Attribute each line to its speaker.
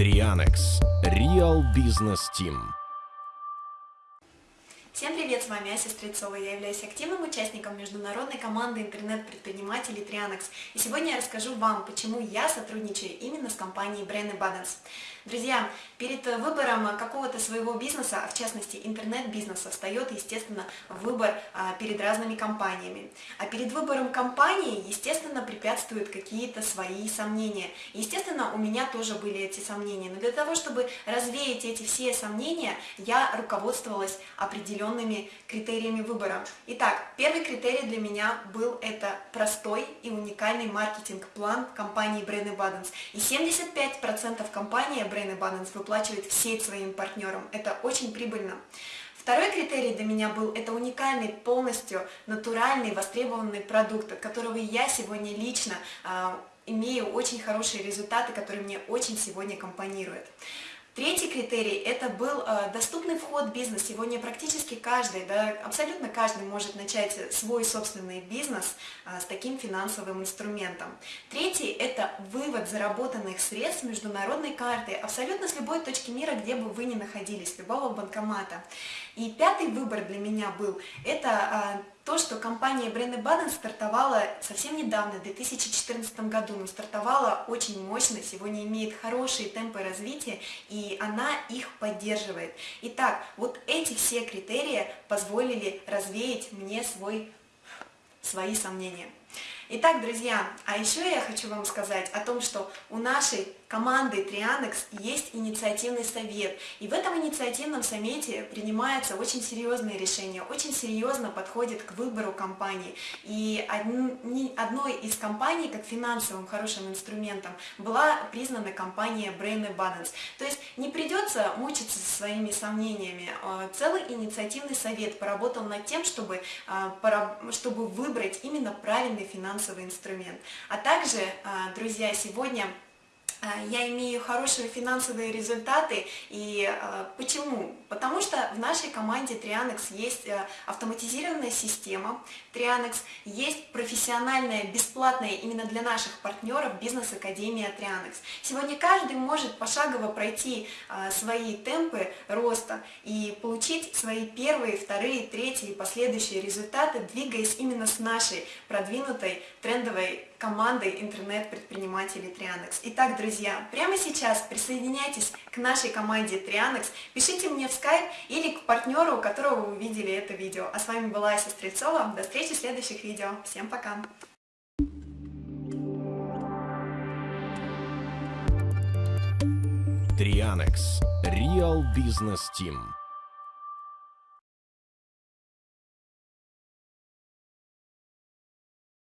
Speaker 1: Trianex Real Business Team
Speaker 2: Всем привет, с вами Ася Стрельцова. Я являюсь активным участником международной команды интернет-предпринимателей Trianex. И сегодня я расскажу вам, почему я сотрудничаю именно с компанией Brain Abundance. Друзья, перед выбором какого-то своего бизнеса, а в частности интернет-бизнеса, встает, естественно, выбор а, перед разными компаниями. А перед выбором компании, естественно, препятствуют какие-то свои сомнения. Естественно, у меня тоже были эти сомнения. Но для того, чтобы развеять эти все сомнения, я руководствовалась определенными критериями выбора. Итак, первый критерий для меня был это простой и уникальный маркетинг-план компании Brain Abundance. И 75% компания Brain Abundance выплачивает в сеть своим партнерам. Это очень прибыльно. Второй критерий для меня был, это уникальный, полностью натуральный, востребованный продукт, от которого я сегодня лично э, имею очень хорошие результаты, которые мне очень сегодня компонируют. Третий критерий – это был э, доступный вход в бизнес. Сегодня практически каждый, да, абсолютно каждый может начать свой собственный бизнес э, с таким финансовым инструментом. Третий – это вывод заработанных средств международной карты абсолютно с любой точки мира, где бы вы ни находились, любого банкомата. И пятый выбор для меня был – это э, то, что компания Brain Baden стартовала совсем недавно, в 2014 году, но стартовала очень мощно, сегодня имеет хорошие темпы развития, и она их поддерживает. Итак, вот эти все критерии позволили развеять мне свой, свои сомнения. Итак, друзья, а еще я хочу вам сказать о том, что у нашей команды Trianex есть инициативный совет. И в этом инициативном совете принимаются очень серьезные решения, очень серьезно подходит к выбору компании. И одной из компаний, как финансовым хорошим инструментом, была признана компания Brain Abundance. То есть не придется мучиться со своими сомнениями. А, целый инициативный совет поработал над тем, чтобы, а, чтобы выбрать именно правильный финансовый инструмент. А также, а, друзья, сегодня Э, я имею хорошие финансовые результаты. И э, почему? Потому что в нашей команде Trianex есть э, автоматизированная система Trianex, есть профессиональная, бесплатная именно для наших партнеров бизнес-академия Trianex. Сегодня каждый может пошагово пройти свои темпы роста и получить свои первые, вторые, третьи и последующие результаты, двигаясь именно с нашей продвинутой трендовой командой интернет-предпринимателей Trianex. Итак, друзья, прямо сейчас присоединяйтесь к нашей команде Trianex, пишите мне в Skype или к партнеру, у которого вы увидели это видео. А с вами была Ася Стрельцова. До встречи в следующих видео. Всем пока!
Speaker 1: Trianex Real Business Team